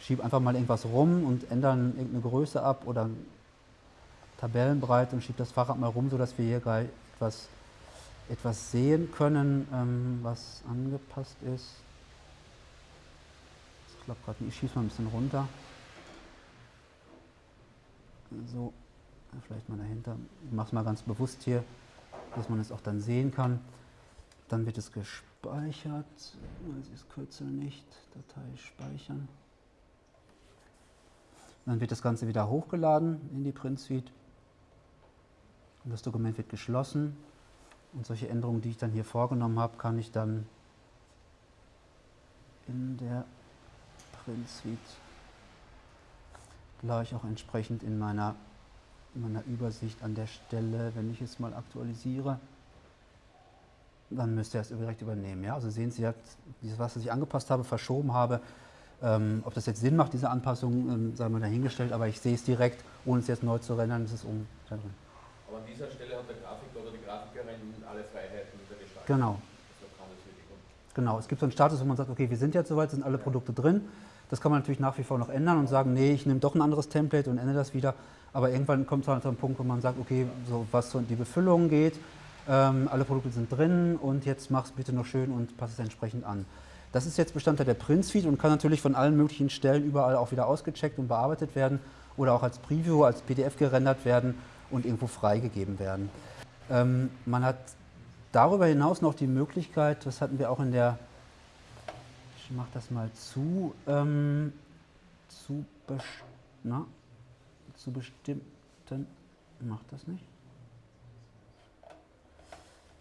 schiebe einfach mal irgendwas rum und ändere irgendeine Größe ab oder Tabellenbreite und schiebe das Fahrrad mal rum, sodass wir hier gleich etwas etwas sehen können, ähm, was angepasst ist. Das klappt gerade nicht. Ich schieße mal ein bisschen runter. So, vielleicht mal dahinter. Ich mache es mal ganz bewusst hier, dass man es auch dann sehen kann. Dann wird es gespeichert. Das ist Kürzel nicht. Datei speichern. Dann wird das Ganze wieder hochgeladen in die Print Suite. Und das Dokument wird geschlossen. Und solche Änderungen, die ich dann hier vorgenommen habe, kann ich dann in der Print Suite gleich auch entsprechend in meiner, in meiner Übersicht an der Stelle, wenn ich es mal aktualisiere, dann müsste er es direkt übernehmen. Ja? Also sehen Sie, dieses, was ich angepasst habe, verschoben habe, ähm, ob das jetzt Sinn macht, diese Anpassung, ähm, sei mal dahingestellt, aber ich sehe es direkt, ohne es jetzt neu zu rendern, ist es um. Aber an dieser Stelle hat der Grafiker oder die Grafikerin alle Freiheiten der Gestaltung. Genau. Genau, es gibt so einen Status, wo man sagt, okay, wir sind jetzt soweit, sind alle Produkte drin. Das kann man natürlich nach wie vor noch ändern und sagen, nee, ich nehme doch ein anderes Template und ändere das wieder. Aber irgendwann kommt es halt zu einem Punkt, wo man sagt, okay, so was so in die Befüllung geht, ähm, alle Produkte sind drin und jetzt mach es bitte noch schön und passe es entsprechend an. Das ist jetzt Bestandteil der Print Suite und kann natürlich von allen möglichen Stellen überall auch wieder ausgecheckt und bearbeitet werden oder auch als Preview, als PDF gerendert werden und irgendwo freigegeben werden. Ähm, man hat darüber hinaus noch die Möglichkeit, das hatten wir auch in der, ich mache das mal zu, ähm, zu, na, zu bestimmten, macht das nicht?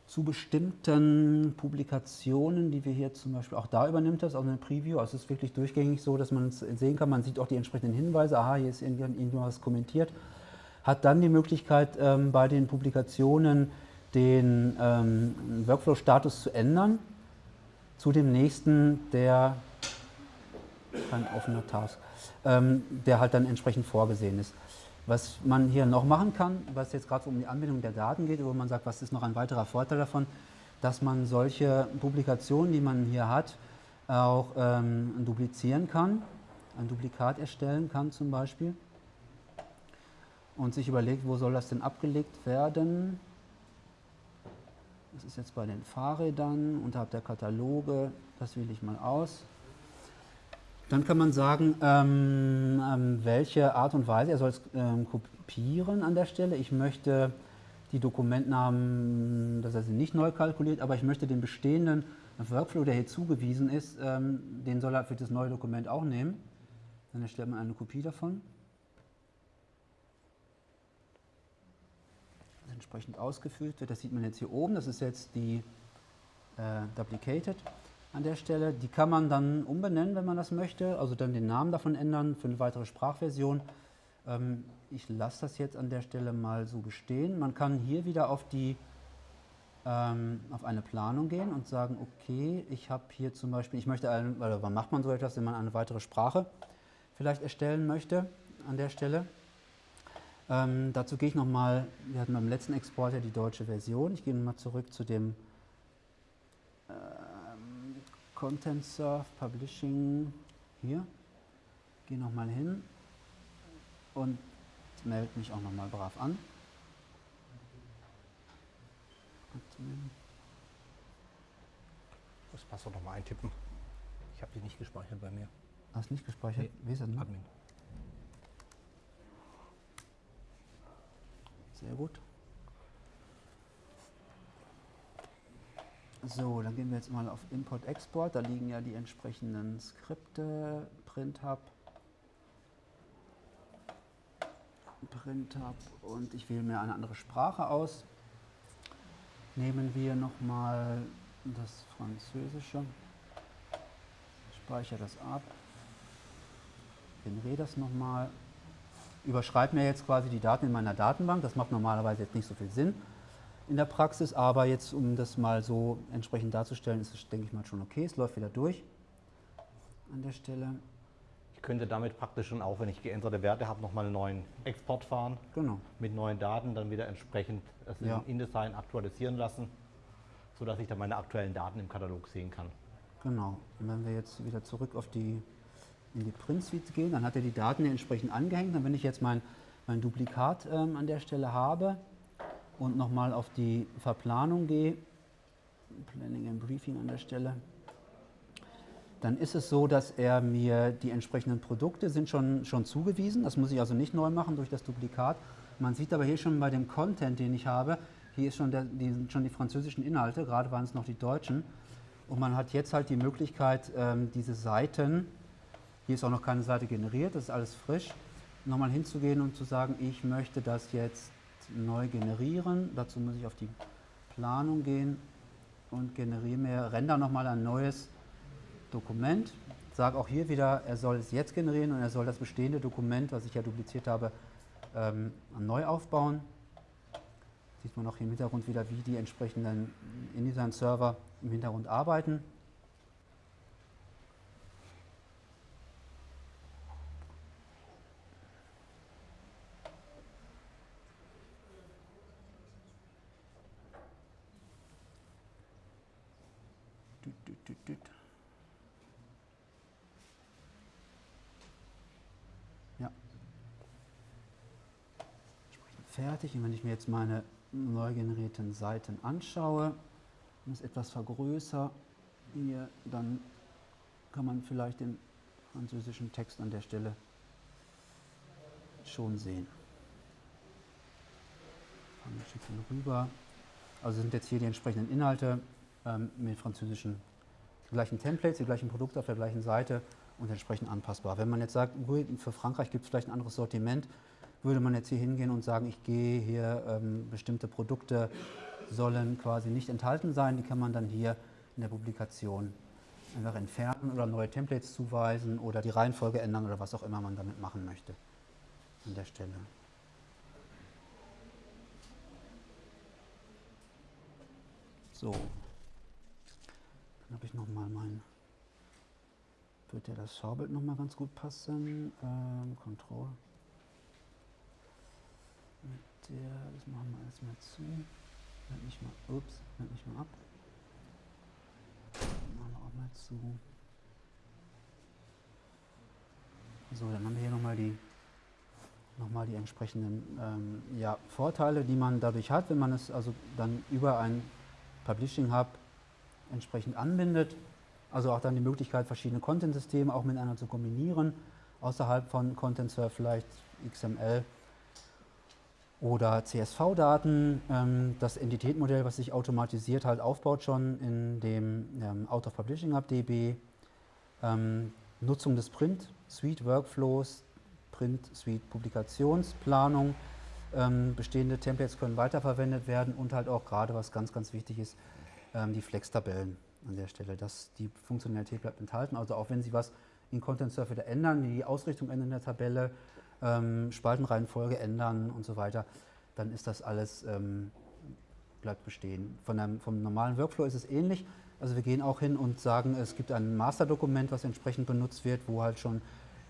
Zu bestimmten Publikationen, die wir hier zum Beispiel, auch da übernimmt das, auch eine Preview, also es ist wirklich durchgängig so, dass man es sehen kann, man sieht auch die entsprechenden Hinweise, aha, hier ist irgendwas kommentiert, hat dann die Möglichkeit ähm, bei den Publikationen den ähm, Workflow-Status zu ändern zu dem nächsten, der kein offener Task, ähm, der halt dann entsprechend vorgesehen ist. Was man hier noch machen kann, was jetzt gerade um die Anbindung der Daten geht, wo man sagt, was ist noch ein weiterer Vorteil davon, dass man solche Publikationen, die man hier hat, auch ähm, duplizieren kann, ein Duplikat erstellen kann zum Beispiel und sich überlegt, wo soll das denn abgelegt werden. Das ist jetzt bei den Fahrrädern unterhalb der Kataloge, das wähle ich mal aus. Dann kann man sagen, ähm, ähm, welche Art und Weise, er soll es ähm, kopieren an der Stelle. Ich möchte die Dokumentnamen, das heißt nicht neu kalkuliert, aber ich möchte den bestehenden Workflow, der hier zugewiesen ist, ähm, den soll er für das neue Dokument auch nehmen. Dann erstellt man eine Kopie davon. Entsprechend ausgefüllt wird. Das sieht man jetzt hier oben, das ist jetzt die äh, Duplicated an der Stelle. Die kann man dann umbenennen, wenn man das möchte, also dann den Namen davon ändern für eine weitere Sprachversion. Ähm, ich lasse das jetzt an der Stelle mal so bestehen. Man kann hier wieder auf, die, ähm, auf eine Planung gehen und sagen, okay, ich habe hier zum Beispiel, ich möchte, einen, oder wann macht man so etwas, wenn man eine weitere Sprache vielleicht erstellen möchte an der Stelle. Ähm, dazu gehe ich nochmal, wir hatten beim letzten Export ja die deutsche Version. Ich gehe nochmal zurück zu dem ähm, Content Surf Publishing hier. Gehe nochmal hin und melde mich auch nochmal brav an. Das Passwort nochmal eintippen. Ich habe die nicht gespeichert bei mir. Hast nicht gespeichert? Nee. Wie ist das denn? Admin. Sehr gut. So, dann gehen wir jetzt mal auf Import-Export. Da liegen ja die entsprechenden Skripte, PrintHub, und ich wähle mir eine andere Sprache aus. Nehmen wir nochmal das Französische, speichere das ab, generiere das nochmal überschreibe mir jetzt quasi die Daten in meiner Datenbank. Das macht normalerweise jetzt nicht so viel Sinn. in der Praxis, aber jetzt, um das mal so entsprechend darzustellen, ist es, denke ich mal, schon okay. Es läuft wieder durch an der Stelle. Ich könnte damit praktisch schon auch, wenn ich geänderte Werte habe, nochmal einen neuen Export fahren. Genau. Mit neuen Daten dann wieder entsprechend es Ja. in InDesign aktualisieren lassen, sodass ich dann meine aktuellen Daten im Katalog sehen kann. Genau. Und wenn wir jetzt wieder zurück auf die, in die Print Suite gehen, dann hat er die Daten entsprechend angehängt. Und wenn ich jetzt mein, mein Duplikat ähm, an der Stelle habe und nochmal auf die Verplanung gehe, Planning and Briefing an der Stelle, dann ist es so, dass er mir die entsprechenden Produkte sind schon, schon zugewiesen. Das muss ich also nicht neu machen durch das Duplikat. Man sieht aber hier schon bei dem Content, den ich habe, hier schon, der, die, sind schon die französischen Inhalte, gerade waren es noch die deutschen. Und man hat jetzt halt die Möglichkeit, ähm, diese Seiten, hier ist auch noch keine Seite generiert, das ist alles frisch, nochmal hinzugehen und zu sagen, ich möchte das jetzt neu generieren. Dazu muss ich auf die Planung gehen und generiere mir, render nochmal ein neues Dokument. Sage auch hier wieder, er soll es jetzt generieren und er soll das bestehende Dokument, was ich ja dupliziert habe, ähm, neu aufbauen. Sieht man auch hier im Hintergrund wieder, wie die entsprechenden InDesign-Server im Hintergrund arbeiten. Fertig. Und wenn ich mir jetzt meine neu generierten Seiten anschaue und es etwas vergrößere hier, dann kann man vielleicht den französischen Text an der Stelle schon sehen. Fangen wir schicken rüber. Also sind jetzt hier die entsprechenden Inhalte ähm, mit französischen die gleichen Templates, die gleichen Produkte auf der gleichen Seite und entsprechend anpassbar. Wenn man jetzt sagt, für Frankreich gibt es vielleicht ein anderes Sortiment, würde man jetzt hier hingehen und sagen, ich gehe hier, ähm, bestimmte Produkte sollen quasi nicht enthalten sein, die kann man dann hier in der Publikation einfach entfernen oder neue Templates zuweisen oder die Reihenfolge ändern oder was auch immer man damit machen möchte an der Stelle. So, dann habe ich nochmal mein, wird ja das Schaubild nochmal ganz gut passen, ähm, Control. Der, das machen wir alles mal zu. Blend mich mal, ups, blend mich mal ab. Machen wir auch mal zu. So, dann haben wir hier nochmal die, noch die entsprechenden ähm, ja, Vorteile, die man dadurch hat, wenn man es also dann über ein Publishing Hub entsprechend anbindet. Also auch dann die Möglichkeit, verschiedene Content-Systeme auch miteinander zu kombinieren, außerhalb von Content Serve vielleicht XML oder CSV-Daten. Ähm, das Entitätenmodell, was sich automatisiert halt aufbaut schon in dem ähm, Out of Publishing Hub DB. Ähm, Nutzung des Print Suite Workflows, Print Suite Publikationsplanung. Ähm, bestehende Templates können weiterverwendet werden und halt auch gerade, was ganz, ganz wichtig ist, ähm, die Flex-Tabellen an der Stelle. Dass die Funktionalität bleibt enthalten. Also auch wenn Sie was in Content Surf wieder ändern, die Ausrichtung ändern der Tabelle, ähm, Spaltenreihenfolge ändern und so weiter, dann ist das alles, ähm, bleibt bestehen. Von einem, vom normalen Workflow ist es ähnlich. Also wir gehen auch hin und sagen, es gibt ein Masterdokument, was entsprechend benutzt wird, wo halt schon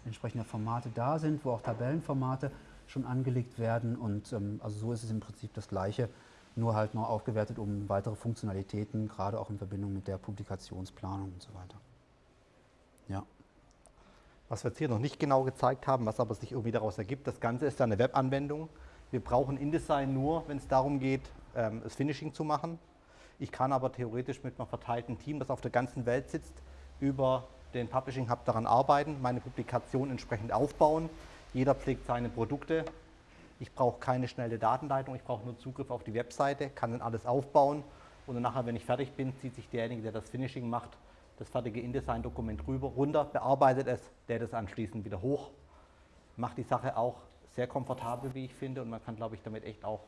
entsprechende Formate da sind, wo auch Tabellenformate schon angelegt werden. Und ähm, also so ist es im Prinzip das Gleiche, nur halt noch aufgewertet um weitere Funktionalitäten, gerade auch in Verbindung mit der Publikationsplanung und so weiter. Ja. Was wir jetzt hier noch nicht genau gezeigt haben, was aber sich irgendwie daraus ergibt, das Ganze ist ja eine Webanwendung. Wir brauchen InDesign nur, wenn es darum geht, ähm, das Finishing zu machen. Ich kann aber theoretisch mit einem verteilten Team, das auf der ganzen Welt sitzt, über den Publishing Hub daran arbeiten, meine Publikation entsprechend aufbauen. Jeder pflegt seine Produkte. Ich brauche keine schnelle Datenleitung, ich brauche nur Zugriff auf die Webseite, kann dann alles aufbauen und dann nachher, wenn ich fertig bin, zieht sich derjenige, der das Finishing macht, das fertige InDesign-Dokument rüber, runter, bearbeitet es, lädt es anschließend wieder hoch. Macht die Sache auch sehr komfortabel, wie ich finde, und man kann, glaube ich, damit echt auch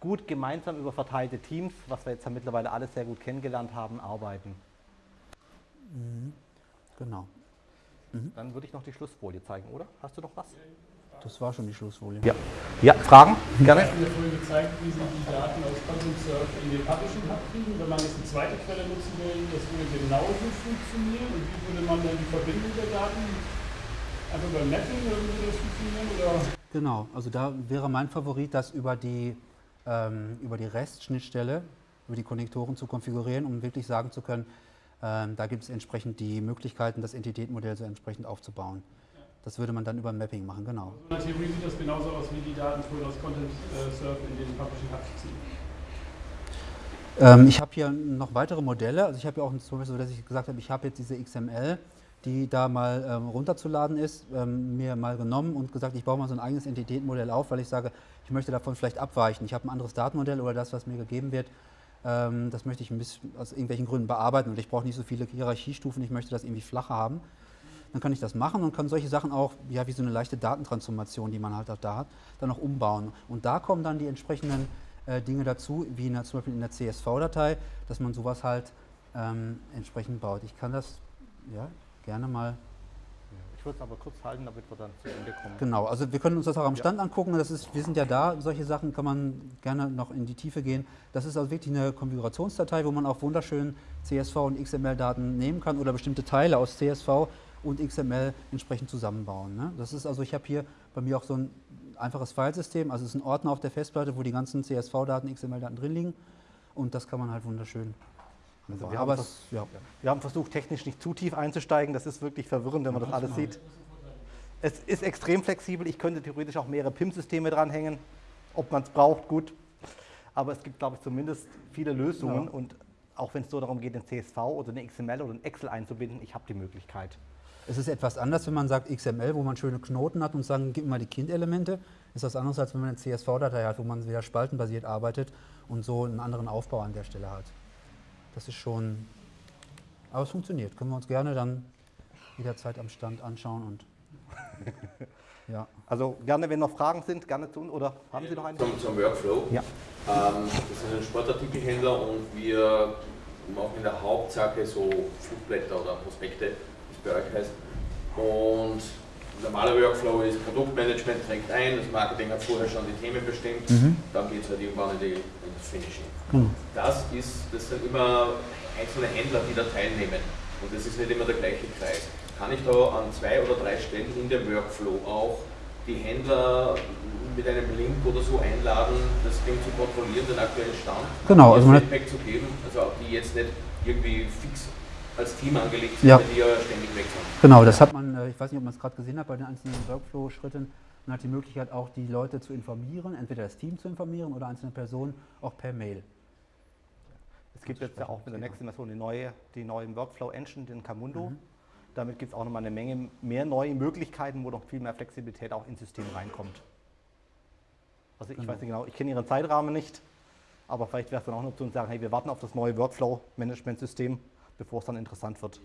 gut gemeinsam über verteilte Teams, was wir jetzt ja mittlerweile alles sehr gut kennengelernt haben, arbeiten. Mhm. Genau. Dann würde ich noch die Schlussfolie zeigen, oder? Hast du noch was? Das war schon die Schlussfolie. Ja, ja Fragen? Gerne. Sie haben ja vorhin gezeigt, wie Sie die Daten aus Content Surf in den Publishing Hub kriegen. Wenn man jetzt eine zweite Quelle nutzen will, das würde genauso funktionieren. Und wie würde man dann die Verbindung der Daten einfach beim Mapping oder würde das funktionieren? Oder? Genau, also da wäre mein Favorit, das über die, ähm, über die REST-Schnittstelle, über die Konnektoren zu konfigurieren, um wirklich sagen zu können, ähm, da gibt es entsprechend die Möglichkeiten, das Entitätenmodell so entsprechend aufzubauen. Das würde man dann über Mapping machen, genau. In der Theorie sieht das genauso aus, wie die Daten vorhin aus Content äh, Surf in den Publishing Hub ziehen. Ähm, ich habe hier noch weitere Modelle. Also ich habe ja auch zum Beispiel so, dass ich gesagt habe, ich habe jetzt diese XML, die da mal ähm, runterzuladen ist, ähm, mir mal genommen und gesagt, ich baue mal so ein eigenes Entitätenmodell auf, weil ich sage, ich möchte davon vielleicht abweichen. Ich habe ein anderes Datenmodell oder das, was mir gegeben wird, ähm, das möchte ich aus irgendwelchen Gründen bearbeiten und ich brauche nicht so viele Hierarchiestufen, ich möchte das irgendwie flacher haben. Dann kann ich das machen und kann solche Sachen auch, ja, wie so eine leichte Datentransformation, die man halt auch da hat, dann auch umbauen. Und da kommen dann die entsprechenden äh, Dinge dazu, wie in der, zum Beispiel in der CSV-Datei, dass man sowas halt ähm, entsprechend baut. Ich kann das ja, gerne mal Ich würde es aber kurz halten, damit wir dann zu Ende kommen. Genau, also wir können uns das auch am Stand angucken. Das ist, wir sind ja da, solche Sachen kann man gerne noch in die Tiefe gehen. Das ist also wirklich eine Konfigurationsdatei, wo man auch wunderschön CSV und XML-Daten nehmen kann oder bestimmte Teile aus CSV und XML entsprechend zusammenbauen. Ne? Das ist also, ich habe hier bei mir auch so ein einfaches Filesystem, also es ist ein Ordner auf der Festplatte, wo die ganzen CSV-Daten, XML-Daten drin liegen und das kann man halt wunderschön Also wir, haben es, ja. wir haben versucht, technisch nicht zu tief einzusteigen. Das ist wirklich verwirrend, wenn man das alles sieht. Es ist extrem flexibel. Ich könnte theoretisch auch mehrere PIM-Systeme dranhängen. Ob man es braucht, gut. Aber es gibt, glaube ich, zumindest viele Lösungen. Ja. Und auch wenn es so darum geht, ein CSV oder eine XML oder ein Excel einzubinden, ich habe die Möglichkeit. Es ist etwas anders, wenn man sagt XML, wo man schöne Knoten hat und sagen, gib mal die Kindelemente. Ist was anderes, als wenn man eine CSV-Datei hat, wo man wieder spaltenbasiert arbeitet und so einen anderen Aufbau an der Stelle hat. Das ist schon, aber es funktioniert. Können wir uns gerne dann jederzeit am Stand anschauen und ja. Also gerne, wenn noch Fragen sind, gerne zu uns. Oder haben Sie noch eine? Zum, zum Workflow. Ja. Ähm, das ist ein Sportartikelhändler und wir machen in der Hauptsache so Flugblätter oder Prospekte, euch heißt. Und normaler Workflow ist Produktmanagement trägt ein, das Marketing hat vorher schon die Themen bestimmt, dann geht es halt irgendwann in die, ins Finishing. Das, ist, das sind immer einzelne Händler, die da teilnehmen und das ist nicht immer der gleiche Kreis. Kann ich da an zwei oder drei Stellen in dem Workflow auch die Händler mit einem Link oder so einladen, das Ding zu kontrollieren, den aktuellen Stand, Genau, also Feedback zu geben, also auch die jetzt nicht irgendwie fix als Team angelegt sind, Ja. die ja ständig sind. Genau, das hat man, äh, ich weiß nicht, ob man es gerade gesehen hat, bei den einzelnen Workflow-Schritten. Man hat die Möglichkeit auch die Leute zu informieren, entweder das Team zu informieren oder einzelne Personen auch per Mail. Es gibt jetzt ja auch mit der nächsten Version die neue, die neue Workflow Engine, den Camundo. Damit gibt es auch nochmal eine Menge mehr neue Möglichkeiten, wo noch viel mehr Flexibilität auch ins System reinkommt. Also ich weiß nicht genau, ich kenne Ihren Zeitrahmen nicht, aber vielleicht wäre es dann auch eine Option zu sagen, hey, wir warten auf das neue Workflow-Management-System, bevor es dann interessant wird.